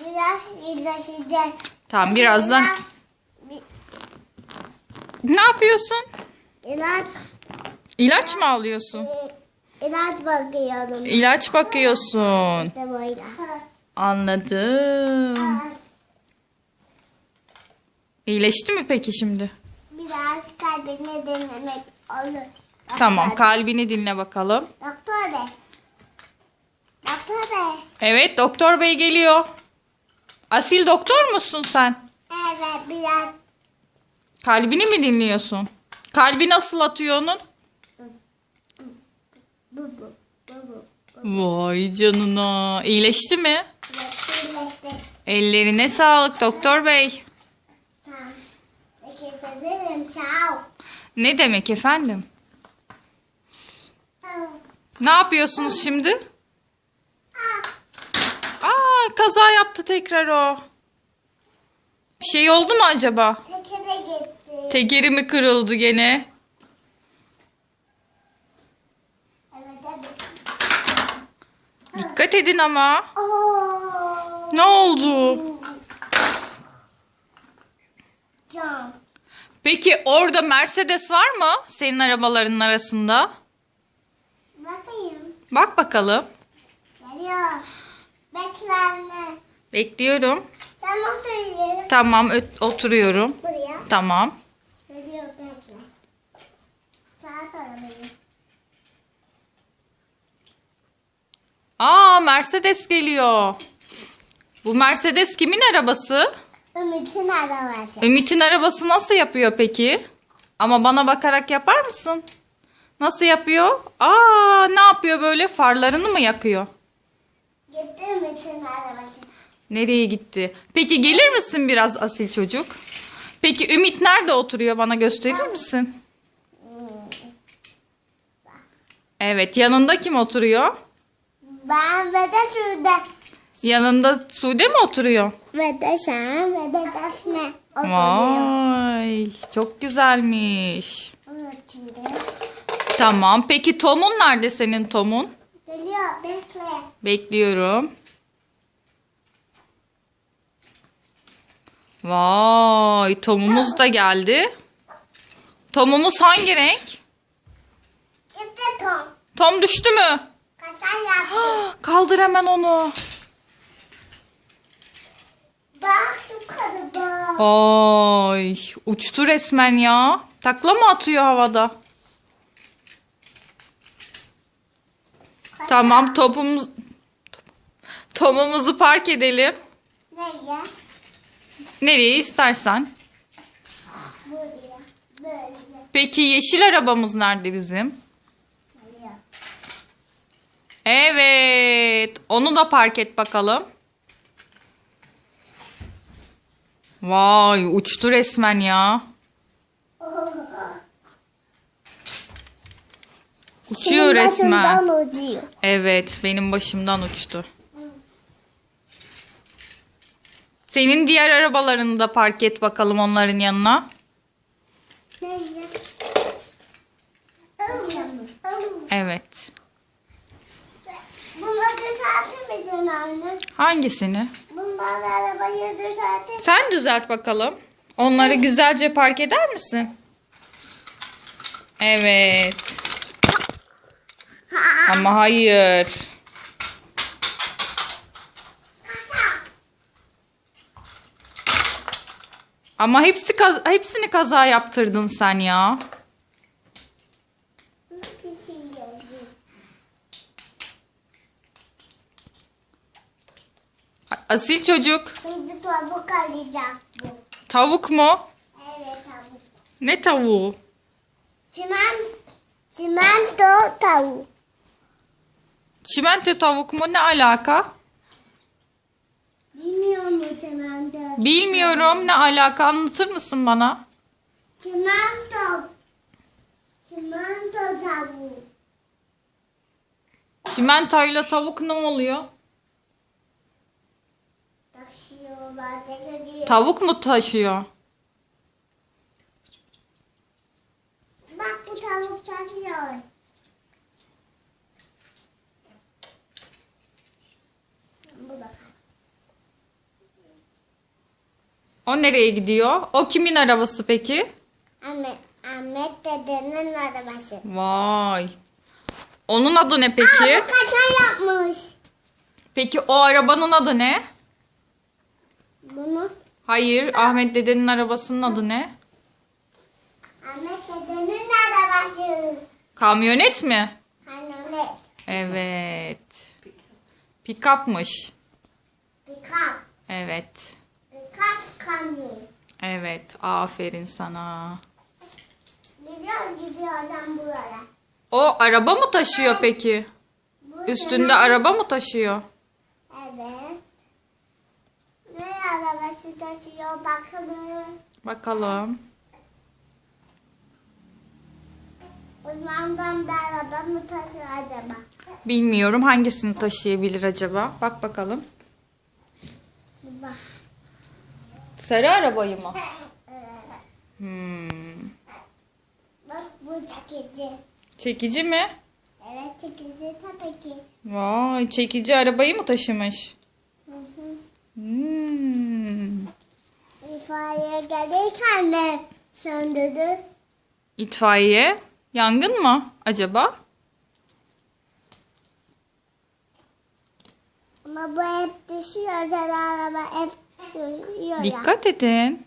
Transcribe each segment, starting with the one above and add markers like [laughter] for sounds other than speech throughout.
Biraz iyileşecek. Tamam birazdan. Biraz Ne yapıyorsun? İlaç, İlaç mı alıyorsun? e, ilaç bakıyorum. İlaç bakıyorsun. İşte böyle. Anladım. İyileşti mi peki şimdi? Biraz kalbini dinlemek olur. Tamam Doktor- kalbini dinle bakalım. Doktor bey. Doktor bey. Evet doktor bey geliyor. Asil doktor musun sen? Evet biraz Kalbini mi dinliyorsun? Kalbi nasıl atıyor onun? bu bu bu bu. Vay canına. İyileşti mi? Iyileşti. Ellerine sağlık doktor bey. Ne demek efendim? Ne yapıyorsunuz şimdi? Kaza yaptı tekrar o. Bir şey oldu mu acaba? Tekere gitti. Tekeri mi kırıldı gene? Evet evet. Dikkat edin ama. Oo. Ne oldu? Can. Peki orada Mercedes var mı senin arabaların arasında? Bakayım. Bak bakalım. Geliyor. Bekle anne. Bekliyorum. Sen otur. Tamam oturuyorum. Buraya. Tamam. Geliyor bekle. Saat arabayı. Aa Mercedes geliyor. Bu Mercedes kimin arabası? Ümit'in arabası. Ümit'in arabası nasıl yapıyor peki? Ama bana bakarak yapar mısın? Nasıl yapıyor? Aa ne yapıyor böyle? Farlarını mı yakıyor? Nereye gitti? Peki gelir misin biraz asil çocuk? Peki Ümit nerede oturuyor? Bana gösterir misin? Evet, yanında kim oturuyor? Ben ve de şurada. Yanında Sude mi oturuyor? Ve de sen ve de Defne oturuyor. Vay, çok güzelmiş. Tamam. Peki Tom'un nerede senin Tom'un? Geliyor bekle. Bekliyorum. Vay, Tom'umuz da geldi. Tom'umuz hangi renk? Gitti Tom. Tom düştü mü? Kaçan yaptı. Kaldır hemen onu. Bak şu kalıbı. Ay, uçtu resmen ya. Takla mı atıyor havada? Tamam, topumuz Tom'umuzu park edelim. Nereye? Nereye istersen. Buraya. Böyle. Peki yeşil arabamız nerede bizim? Evet. Onu da park et bakalım. Vay uçtu resmen ya. Uçuyor resmen. Başından uçuyor. Evet benim başımdan uçtu. Senin diğer arabalarını da park et bakalım onların yanına. Evet. Bunları anne? Hangisini? Arabayı. Sen düzelt bakalım. Onları güzelce park eder misin? Evet. Ama hayır. Kaşa. Ama hepsi kaz- hepsini kaza yaptırdın sen ya. Asil çocuk. Şimdi tavuk alacak bu. Tavuk mu? Evet tavuk. Ne tavuğu? Çimen, çimento tavuk. Çimento tavuk mu? Ne alaka? Bilmiyor mu çimento? Bilmiyorum. Ne alaka? Anlatır mısın bana? Çimento. Çimento tavuk. Çimentoyla tavuk ne oluyor? Taşıyorlar. Taşıyor. Tavuk mu taşıyor? Bak bu tavuk taşıyor. O nereye gidiyor? O kimin arabası peki? Ahmet, Ahmet dedenin arabası. Vay. Onun adı ne peki? Aa, bu yapmış. Peki o arabanın adı ne? Bunu Hayır, Ahmet dedenin arabasının adı ne? Ahmet dedenin arabası. Kamyonet mi? Kamyonet. Evet. Pikapmış. Pikap. Evet. Kamyon. Evet. Aferin sana. Gidiyor gidiyorsan buraya. O araba mı taşıyor peki? Bu Üstünde sana- araba mı taşıyor? Evet. Ne arabası taşıyor bakalım. Bakalım. O zaman ben bir araba mı taşır acaba? Bilmiyorum hangisini taşıyabilir acaba? Bak bakalım. Bak. Sarı arabayı mı? Hmm. Bak bu çekici. Çekici mi? Evet çekici tabii ki. Vay, çekici arabayı mı taşımış? Hı hı. Hmm. İfadeye gelirken de söndürdü. İtfaiye. Yangın mı acaba? Ama bu hep düşüyor. Araba hep düşüyor ya. Dikkat edin.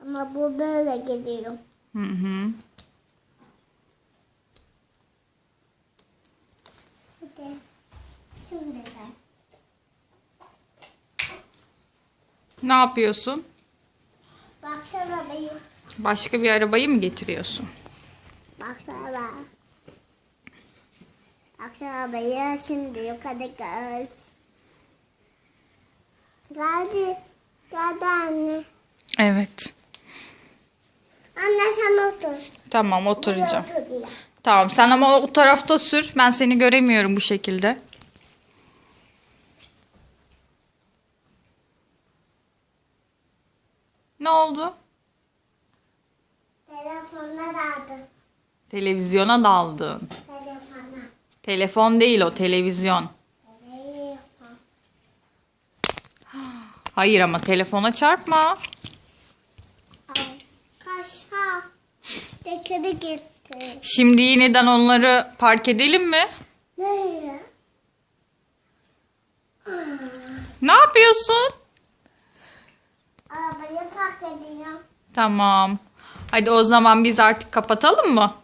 Ama bu böyle gidiyor. Hı hı. Hadi. Şimdi. Ne yapıyorsun? Baksana benim. Başka bir arabayı mı getiriyorsun? Baksana benim şimdi yukarı gel. Geldi. Geldi anne. Evet. Anne sen otur. Tamam Buraya oturacağım. otur. Tamam sen ama o tarafta sür. Ben seni göremiyorum bu şekilde. Ne oldu? Telefonla daldı. Televizyona daldın. Telefon değil o televizyon. Hayır ama telefona çarpma. Kaşa. Tekeri gitti. Şimdi yeniden onları park edelim mi? Nereye? Ne yapıyorsun? Arabayı park ediyor. Tamam. Hadi o zaman biz artık kapatalım mı?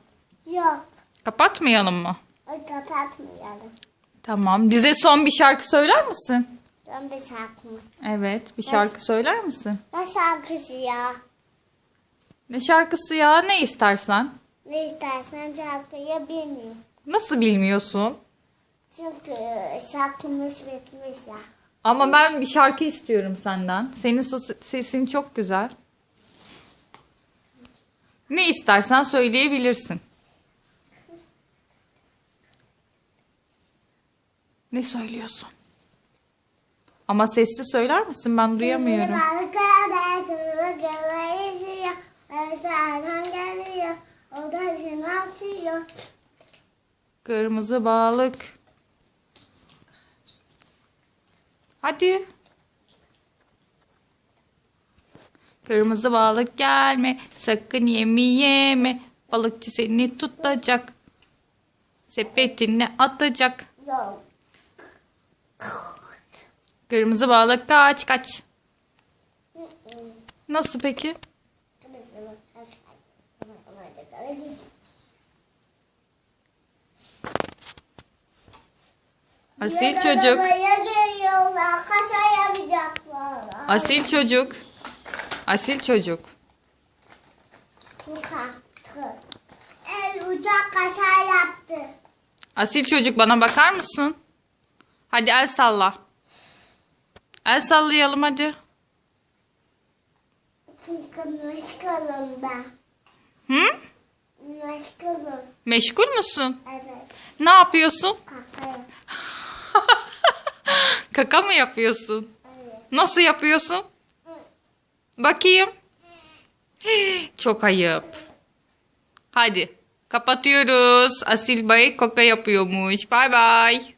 Yok. Kapatmayalım mı? Kapatmayalım. Tamam. Bize son bir şarkı söyler misin? Ben bir şarkı mı? Evet. Bir şarkı söyler misin? Ne şarkısı ya? Ne şarkısı ya? Ne istersen. Ne istersen şarkıyı bilmiyorum. Nasıl bilmiyorsun? Çünkü şarkımız bitmiş ya. Ama ben bir şarkı istiyorum senden. Senin ses- sesin çok güzel. Ne istersen söyleyebilirsin. Ne söylüyorsun? Ama sesli söyler misin? Ben duyamıyorum. Kırmızı balık. Hadi. Kırmızı balık gelme, sakın yemi yeme. Balıkçı seni tutacak. Sepetine atacak. Yok. Kırmızı balık kaç kaç. Nasıl peki? Asil çocuk. Asil çocuk. Asil çocuk. El uçak kaşa yaptı. Asil çocuk bana bakar mısın? Hadi el salla. El sallayalım hadi. Meşgulüm ben. Hı? Meşgulüm. Meşgul musun? Evet. Ne yapıyorsun? Kakaya. [laughs] Kaka mı yapıyorsun? Evet. Nasıl yapıyorsun? Bakayım. [gasps] Çok ayıp. Hadi kapatıyoruz. Asil Bey kaka yapıyormuş. Bay bay.